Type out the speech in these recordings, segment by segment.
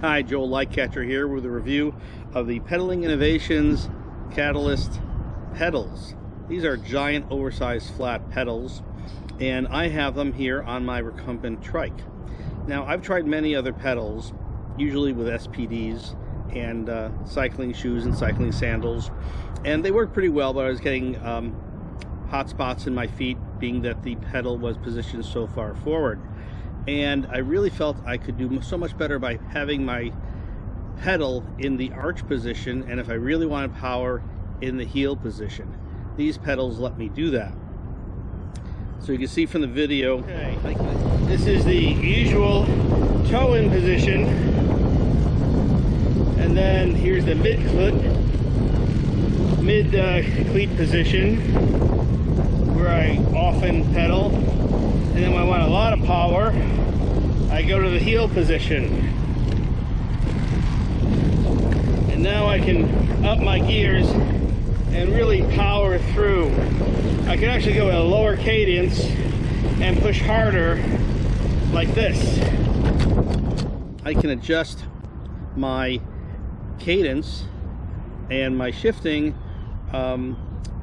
Hi, Joel Lightcatcher here with a review of the Pedaling Innovations Catalyst pedals. These are giant oversized flat pedals and I have them here on my recumbent trike. Now I've tried many other pedals, usually with SPDs and uh, cycling shoes and cycling sandals and they work pretty well but I was getting um, hot spots in my feet being that the pedal was positioned so far forward and I really felt I could do so much better by having my pedal in the arch position and if I really wanted power in the heel position. These pedals let me do that. So you can see from the video, okay. this is the usual toe-in position and then here's the mid-cleat mid uh, cleat position where I often pedal and then when I power I go to the heel position. And now I can up my gears and really power through. I can actually go at a lower cadence and push harder like this. I can adjust my cadence and my shifting um,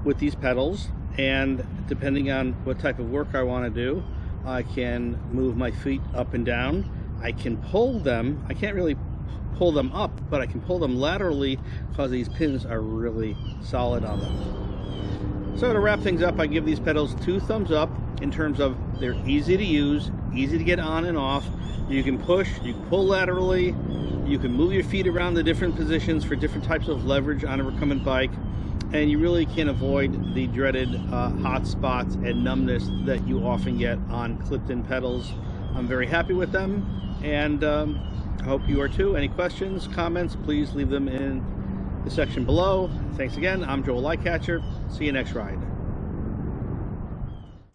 with these pedals and depending on what type of work I want to do I can move my feet up and down. I can pull them. I can't really pull them up, but I can pull them laterally because these pins are really solid on them. So to wrap things up, I give these pedals two thumbs up in terms of they're easy to use, easy to get on and off. You can push, you can pull laterally, you can move your feet around the different positions for different types of leverage on a recumbent bike and you really can't avoid the dreaded uh, hot spots and numbness that you often get on clipped-in pedals. I'm very happy with them and um, I hope you are too. Any questions, comments, please leave them in the section below. Thanks again. I'm Joel Lightcatcher. See you next ride.